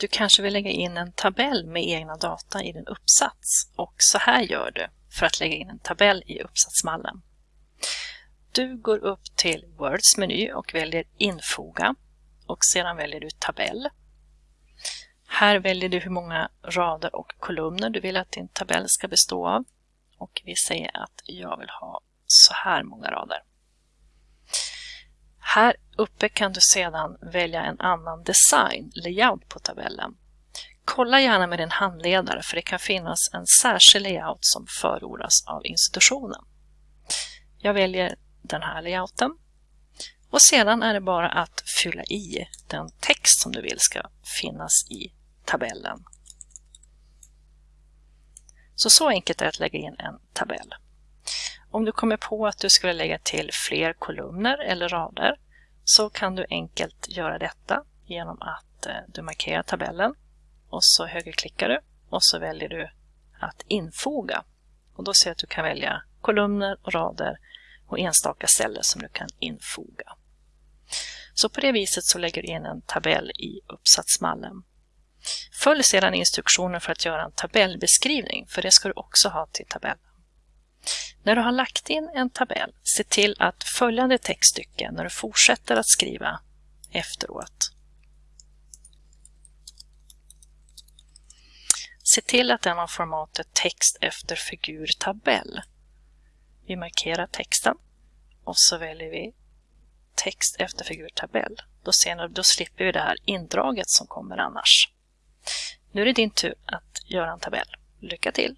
Du kanske vill lägga in en tabell med egna data i din uppsats och så här gör du för att lägga in en tabell i uppsatsmallen. Du går upp till Words meny och väljer Infoga och sedan väljer du Tabell. Här väljer du hur många rader och kolumner du vill att din tabell ska bestå av. Och vi säger att jag vill ha så här många rader. Här uppe kan du sedan välja en annan design, layout på tabellen. Kolla gärna med din handledare för det kan finnas en särskild layout som förordas av institutionen. Jag väljer den här layouten och sedan är det bara att fylla i den text som du vill ska finnas i tabellen. Så så enkelt är det att lägga in en tabell. Om du kommer på att du skulle lägga till fler kolumner eller rader så kan du enkelt göra detta genom att eh, du markerar tabellen och så högerklickar du och så väljer du att infoga. Och då ser du att du kan välja kolumner och rader och enstaka celler som du kan infoga. Så på det viset så lägger du in en tabell i uppsatsmallen. Följ sedan instruktioner för att göra en tabellbeskrivning, för det ska du också ha till tabellen. När du har lagt in en tabell, se till att följande textstycke när du fortsätter att skriva efteråt. Se till att den har formatet text efter figur tabell. Vi markerar texten och så väljer vi text efter figur tabell. Då, ni, då slipper vi det här indraget som kommer annars. Nu är det din tur att göra en tabell. Lycka till!